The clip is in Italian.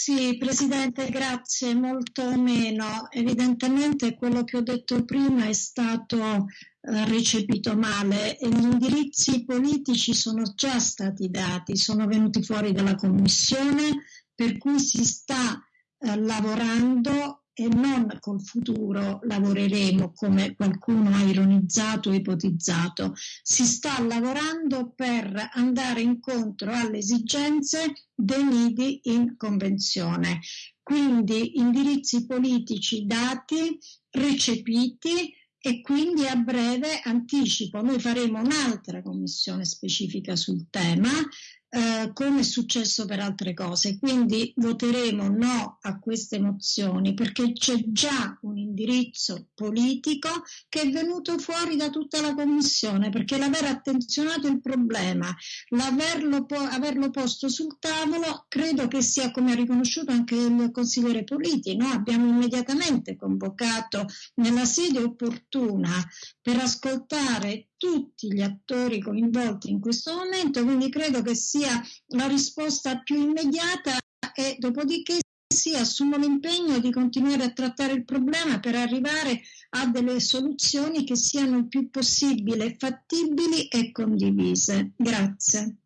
Sì, Presidente, grazie. Molto meno. Evidentemente quello che ho detto prima è stato eh, recepito male e gli indirizzi politici sono già stati dati, sono venuti fuori dalla Commissione, per cui si sta eh, lavorando e non col futuro lavoreremo come qualcuno ha ironizzato e ipotizzato. Si sta lavorando per andare incontro alle esigenze dei nidi in convenzione. Quindi indirizzi politici dati, recepiti e quindi a breve anticipo, noi faremo un'altra commissione specifica sul tema eh, come è successo per altre cose. Quindi voteremo no a queste mozioni perché c'è già un indirizzo politico che è venuto fuori da tutta la Commissione, perché l'aver attenzionato il problema, l'averlo po- averlo posto sul tavolo, credo che sia come ha riconosciuto anche il consigliere Politi. No? Abbiamo immediatamente convocato nella sede opportuna per ascoltare tutti gli attori coinvolti in questo momento, quindi credo che sia la risposta più immediata e dopodiché si assumo l'impegno di continuare a trattare il problema per arrivare a delle soluzioni che siano il più possibile fattibili e condivise. Grazie.